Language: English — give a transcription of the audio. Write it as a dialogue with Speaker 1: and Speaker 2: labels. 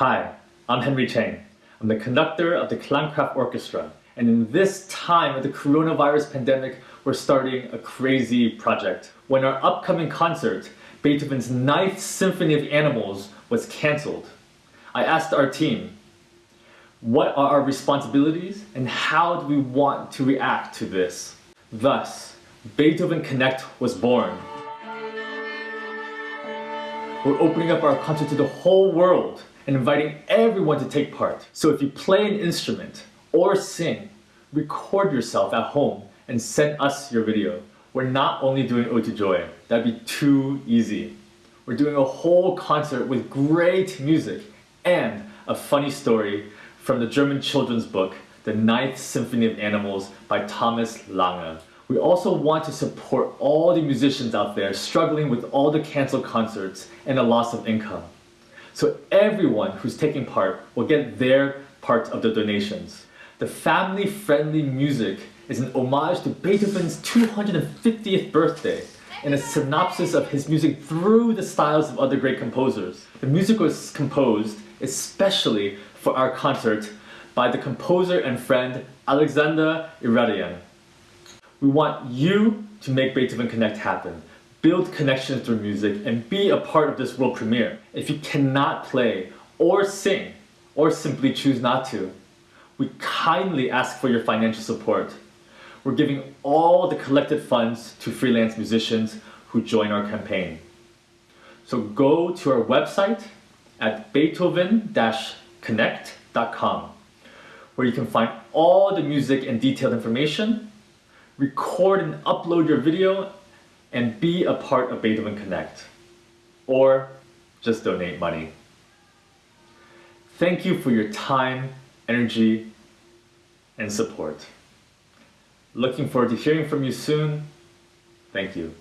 Speaker 1: Hi, I'm Henry Chang. I'm the conductor of the Klangkraft Orchestra. And in this time of the coronavirus pandemic, we're starting a crazy project. When our upcoming concert, Beethoven's Ninth Symphony of Animals, was cancelled, I asked our team, what are our responsibilities and how do we want to react to this? Thus, Beethoven Connect was born. We're opening up our concert to the whole world and inviting everyone to take part. So if you play an instrument or sing, record yourself at home and send us your video. We're not only doing Ode to Joy, that'd be too easy. We're doing a whole concert with great music and a funny story from the German children's book, The Ninth Symphony of Animals by Thomas Lange. We also want to support all the musicians out there struggling with all the canceled concerts and the loss of income. So everyone who's taking part will get their part of the donations. The family-friendly music is an homage to Beethoven's 250th birthday and a synopsis of his music through the styles of other great composers. The music was composed especially for our concert by the composer and friend Alexander Iradian. We want you to make Beethoven Connect happen. Build connections through music and be a part of this world premiere. If you cannot play or sing or simply choose not to, we kindly ask for your financial support. We're giving all the collected funds to freelance musicians who join our campaign. So go to our website at beethoven-connect.com where you can find all the music and detailed information, record and upload your video, and be a part of Beethoven Connect. Or just donate money. Thank you for your time, energy, and support. Looking forward to hearing from you soon. Thank you.